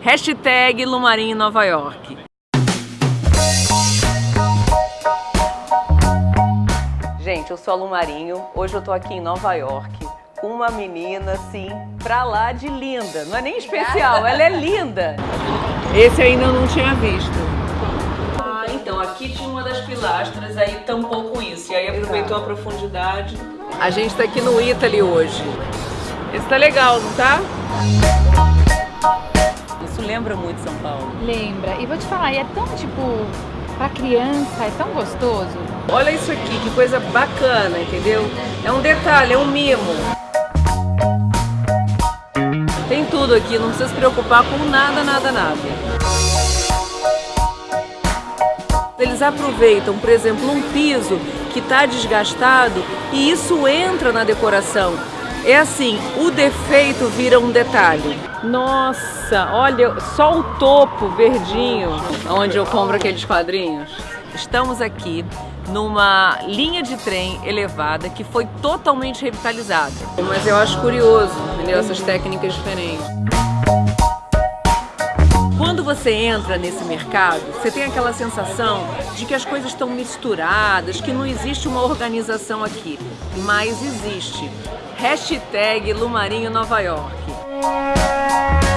Hashtag Lumarim Nova York. Gente, eu sou a Lumarinho. Hoje eu tô aqui em Nova York com uma menina, assim, pra lá de linda. Não é nem especial, ela é linda. Esse eu ainda não tinha visto. Ah, então, aqui tinha uma das pilastras, aí tampou com isso. E aí aproveitou a profundidade. A gente tá aqui no Italy hoje. Esse tá legal, não tá? Lembra muito São Paulo. Lembra. E vou te falar, e é tão, tipo, pra criança, é tão gostoso. Olha isso aqui, que coisa bacana, entendeu? É um detalhe, é um mimo. Tem tudo aqui, não precisa se preocupar com nada, nada, nada. Eles aproveitam, por exemplo, um piso que está desgastado e isso entra na decoração. É assim, o defeito vira um detalhe. Nossa, olha só o topo verdinho, onde eu compro aqueles quadrinhos. Estamos aqui numa linha de trem elevada que foi totalmente revitalizada. Mas eu acho curioso, entendeu? Essas técnicas diferentes. Quando você entra nesse mercado, você tem aquela sensação de que as coisas estão misturadas, que não existe uma organização aqui. Mas existe. Hashtag Lumarinho Nova York.